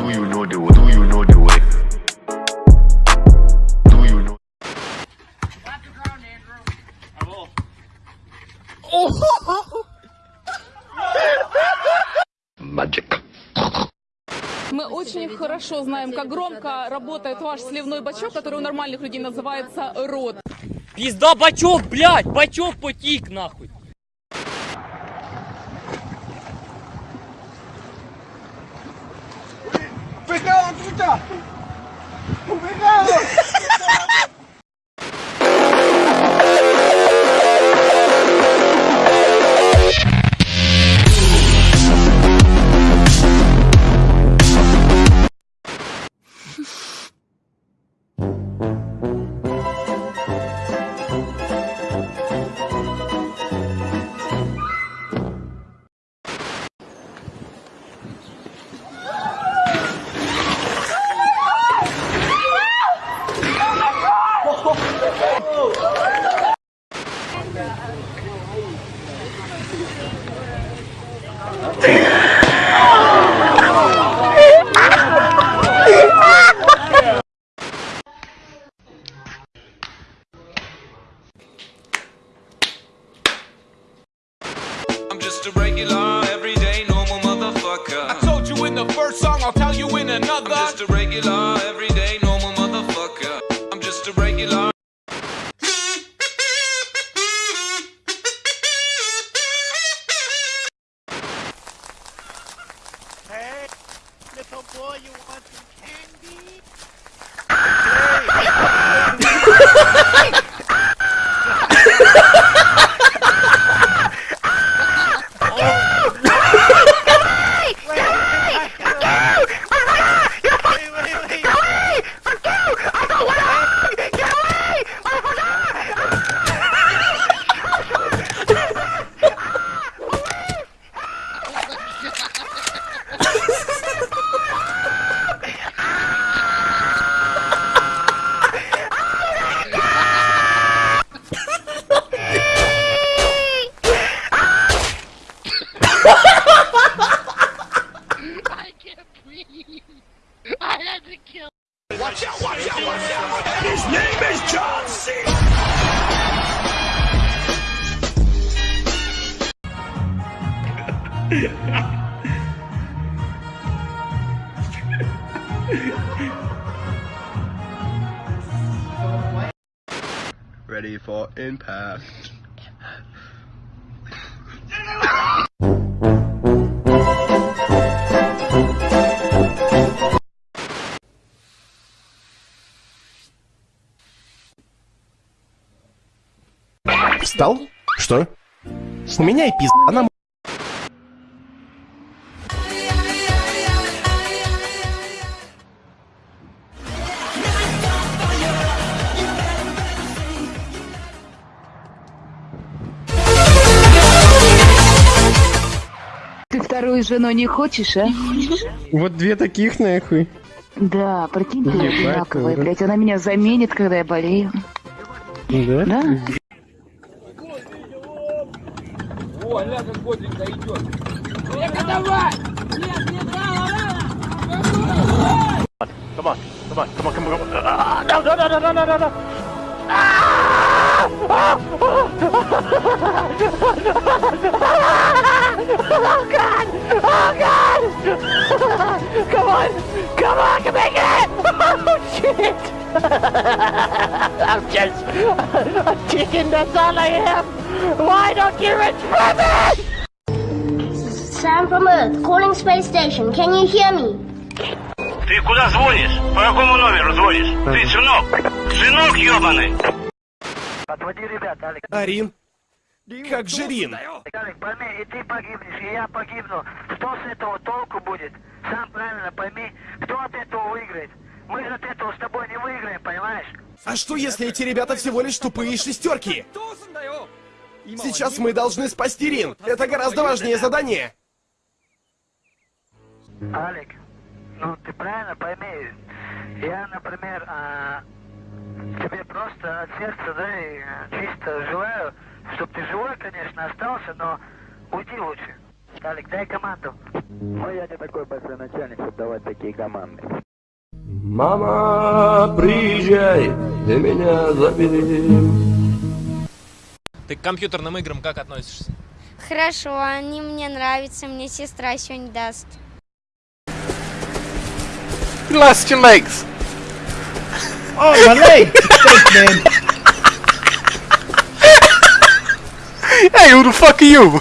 Do you know the way? Do you know the way? Do you know? Magic. Мы очень хорошо знаем, как громко работает ваш сливной бачок, который у нормальных людей называется рот. Пизда бачок, блядь, бачок потік нахуй. Puta! ¡Ubicado! regular. Watch out, watch out, watch out! And his name is John C. Ready for impact. Встал? Что? У меня и пизда, она... Ты вторую жену не хочешь, а? Вот две таких нахуй. Да, прикинь, ты одинаковая, блядь, она меня заменит, когда я болею. Да? Да? аля как идет. Эка, давай! Нет, нет, рано, рано! Come on, come on, come on, come on, come on. No, no, no, no, no, no, no. Oh God! Oh God! Come on! Come on! Come make it! Oh shit! I'm just a chicken. That's all I am. Sam from Earth, calling space station. Can you hear me? Ты куда звонишь? По какому номеру звонишь? Ты сынок? Сынок ебаный! Отводи ребят, Алик. Арин? Как же Рин? Алик, пойми, и ты погибнешь, и я погибну. Что с этого толку будет? Сам правильно пойми, кто от этого выиграет? Мы же от этого с тобой не выиграем, понимаешь? А что если эти ребята всего лишь тупые шестерки? Сейчас мы должны спасти Рин. Это гораздо важнее задание. Алик, ну ты правильно пойми, я, например, а, тебе просто от сердца, да, и а, чисто желаю, чтобы ты живой, конечно, остался, но уйди лучше. Талик, дай команду. Ой, я не такой большой начальник, чтобы давать такие команды. Мама, приезжай, ты меня забери. Ты к компьютерным играм как относишься? Хорошо, они мне нравятся, мне сестра сегодня даст. Lost your legs. Oh, my leg! Thanks, man. Hey, who the fuck are you?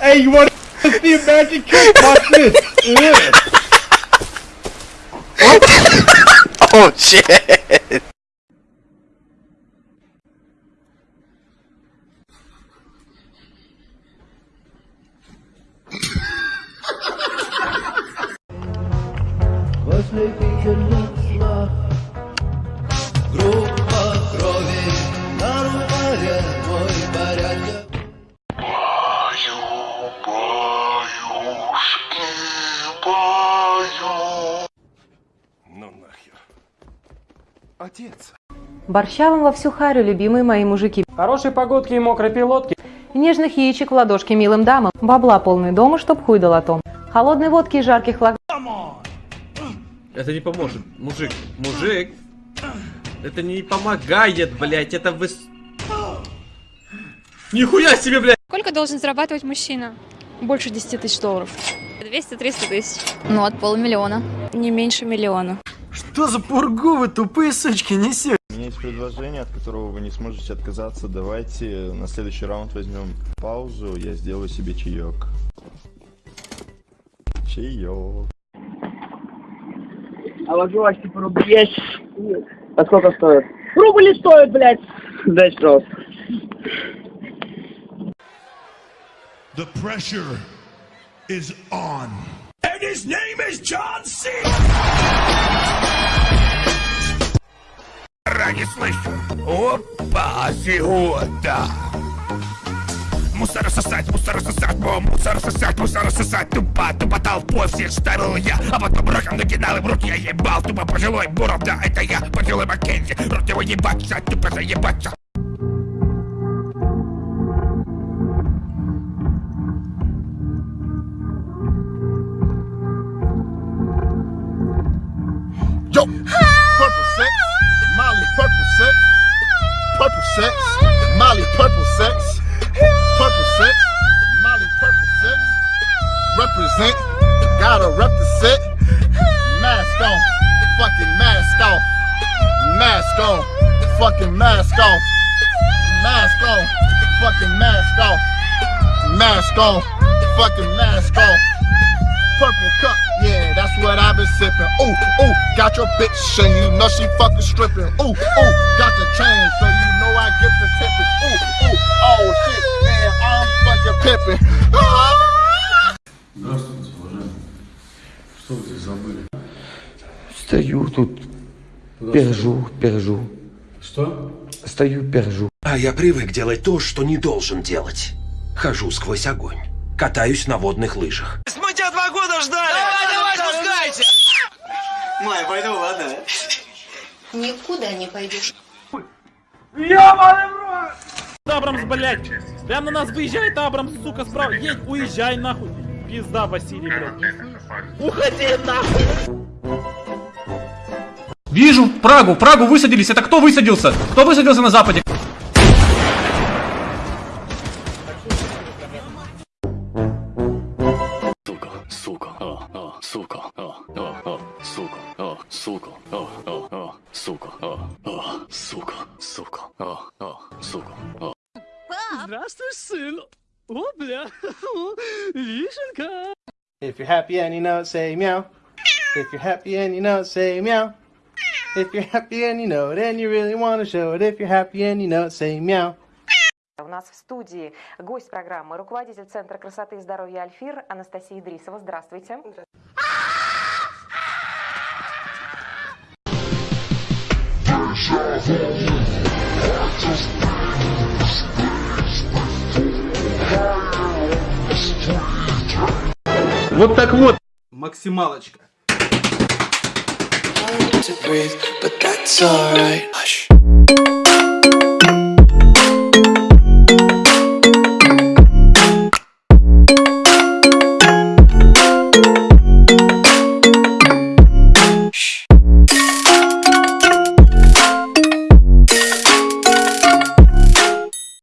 Hey, you want to see a magic trick? Watch this. Ugh. Oh shit. Отец. Борща вам во всю харю, любимые мои мужики. Хорошей погодки и мокрой пилотки. Нежных яичек в ладошки милым дамам. Бабла полный дома, чтоб хуй долотом. Холодной водки и жарких лаг... Это не поможет. Мужик, мужик. Это не помогает, блядь. Это вы... Нихуя себе, блядь. Сколько должен зарабатывать мужчина? Больше 10 тысяч долларов. 200-300 тысяч. Ну, от полмиллиона. Не меньше миллиона. Что за пургу вы тупые сучки несете? У меня есть предложение, от которого вы не сможете отказаться. Давайте на следующий раунд возьмем паузу, я сделаю себе чаек. Чаек. А ложилась типа рубль есть? А сколько стоит? Рубль стоит, блядь. Дай пожалуйста. The pressure is on. And his name is John C. не слышу. Опа, фигота. Мусор сосать, мусор сосать, мусор сосать, мусор сосать. Тупо, тупо толпой всех ставил я А потом раком накидал им руки я ебал. Тупо пожилой буров, да это я, пожилой Маккензи. Рот его ебаться, тупо заебаться Yo, purple sex, Molly purple sex, purple sex, Molly purple off, mask on, fucking mask off, mask on, fucking mask off. Purple cup, yeah, that's what I've been sipping. Ooh, ooh, got your bitch, and you know she fucking stripping. Ooh, ooh, got the chain, so you know I get the tipping. Ooh, ooh, oh shit, man, I'm fucking pipping. Здравствуйте, уважаемые. Что вы здесь забыли? Стою тут, пержу, пержу. Что? Стою, пержу. А я привык делать то, что не должен делать. Хожу сквозь огонь. Катаюсь на водных лыжах. Мы тебя два года ждали! Давай, давай, спускайся! Май, пойду, ладно? Никуда не пойдешь. Рот! Абрамс, блядь! Прям на нас выезжает Абрамс, сука, справа. Едь, уезжай нахуй. Пизда, Василий, блядь. Уходи нахуй! Вижу Прагу, Прагу высадились. Это кто высадился? Кто высадился на западе? Сука, а, а, сука, а, а, а, сука, а, сука, а, а, а, сука, а, а, сука, сука, а, а, сука, а. Здравствуй, сын. О, бля. Вишенка. If you're happy and you know it, say meow. If you're happy and you know it, say meow. If you're happy and you know it, and you really want to show it. If you're happy and you know it, say meow. У нас в студии гость программы, руководитель Центра красоты и здоровья Альфир Анастасия Идрисова. Здравствуйте. Вот так вот. Максималочка. To breathe, but that's alright. Hush.